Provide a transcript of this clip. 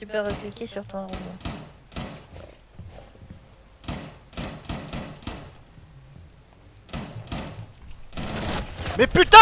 Tu peux recliquer sur ton robot. Mais putain